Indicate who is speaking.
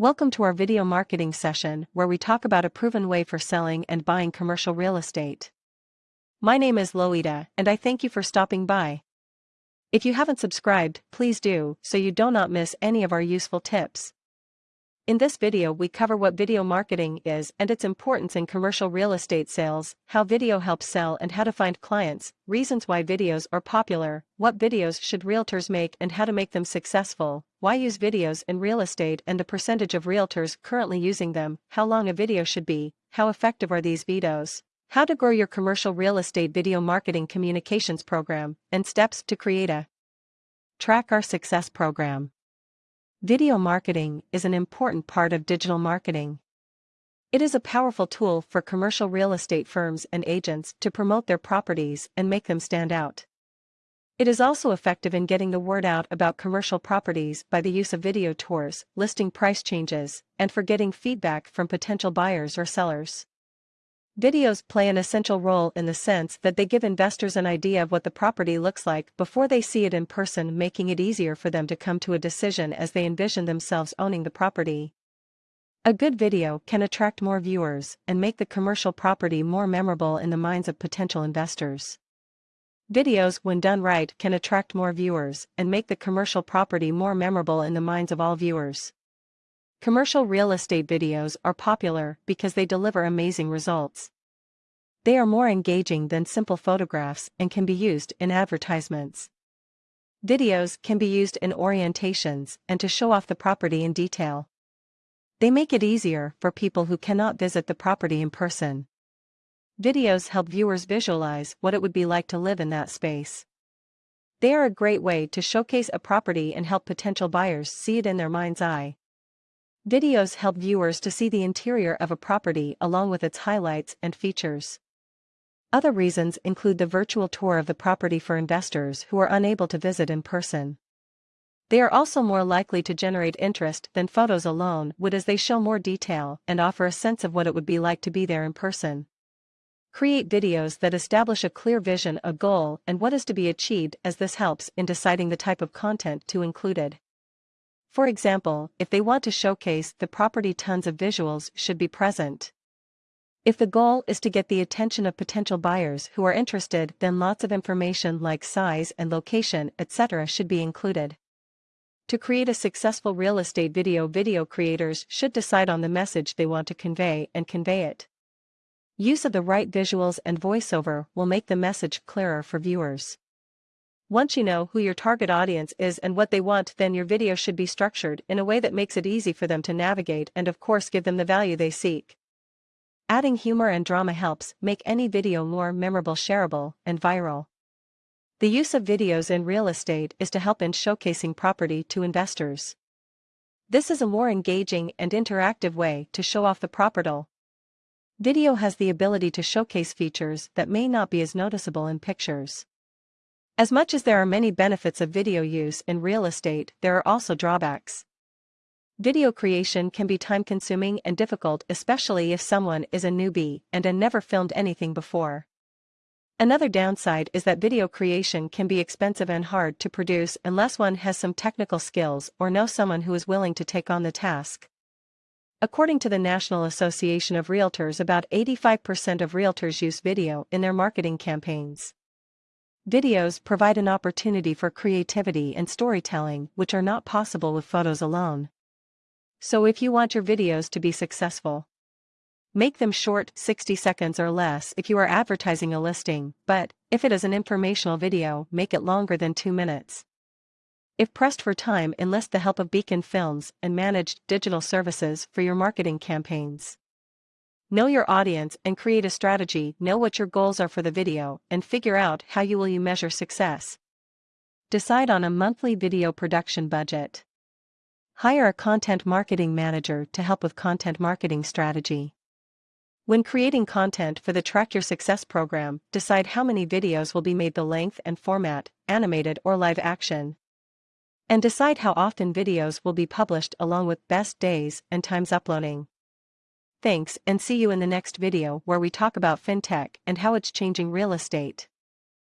Speaker 1: Welcome to our video marketing session where we talk about a proven way for selling and buying commercial real estate. My name is Loida and I thank you for stopping by. If you haven't subscribed, please do so you do not miss any of our useful tips. In this video we cover what video marketing is and its importance in commercial real estate sales, how video helps sell and how to find clients, reasons why videos are popular, what videos should realtors make and how to make them successful, why use videos in real estate and the percentage of realtors currently using them, how long a video should be, how effective are these videos, how to grow your commercial real estate video marketing communications program, and steps to create a Track Our Success program. Video marketing is an important part of digital marketing. It is a powerful tool for commercial real estate firms and agents to promote their properties and make them stand out. It is also effective in getting the word out about commercial properties by the use of video tours, listing price changes, and for getting feedback from potential buyers or sellers. Videos play an essential role in the sense that they give investors an idea of what the property looks like before they see it in person making it easier for them to come to a decision as they envision themselves owning the property. A good video can attract more viewers and make the commercial property more memorable in the minds of potential investors. Videos when done right can attract more viewers and make the commercial property more memorable in the minds of all viewers. Commercial real estate videos are popular because they deliver amazing results. They are more engaging than simple photographs and can be used in advertisements. Videos can be used in orientations and to show off the property in detail. They make it easier for people who cannot visit the property in person. Videos help viewers visualize what it would be like to live in that space. They are a great way to showcase a property and help potential buyers see it in their mind's eye. Videos help viewers to see the interior of a property along with its highlights and features. Other reasons include the virtual tour of the property for investors who are unable to visit in person. They are also more likely to generate interest than photos alone would as they show more detail and offer a sense of what it would be like to be there in person. Create videos that establish a clear vision, a goal, and what is to be achieved as this helps in deciding the type of content to included. For example, if they want to showcase the property tons of visuals should be present. If the goal is to get the attention of potential buyers who are interested then lots of information like size and location etc. should be included. To create a successful real estate video video creators should decide on the message they want to convey and convey it. Use of the right visuals and voiceover will make the message clearer for viewers. Once you know who your target audience is and what they want then your video should be structured in a way that makes it easy for them to navigate and of course give them the value they seek. Adding humor and drama helps make any video more memorable shareable and viral. The use of videos in real estate is to help in showcasing property to investors. This is a more engaging and interactive way to show off the property Video has the ability to showcase features that may not be as noticeable in pictures. As much as there are many benefits of video use in real estate, there are also drawbacks. Video creation can be time-consuming and difficult especially if someone is a newbie and a never filmed anything before. Another downside is that video creation can be expensive and hard to produce unless one has some technical skills or knows someone who is willing to take on the task. According to the National Association of Realtors about 85% of realtors use video in their marketing campaigns. Videos provide an opportunity for creativity and storytelling which are not possible with photos alone. So if you want your videos to be successful, make them short 60 seconds or less if you are advertising a listing, but, if it is an informational video, make it longer than 2 minutes. If pressed for time enlist the help of Beacon Films and managed digital services for your marketing campaigns. Know your audience and create a strategy, know what your goals are for the video, and figure out how you will you measure success. Decide on a monthly video production budget. Hire a content marketing manager to help with content marketing strategy. When creating content for the Track Your Success program, decide how many videos will be made the length and format, animated or live action and decide how often videos will be published along with best days and times uploading. Thanks and see you in the next video where we talk about fintech and how it's changing real estate.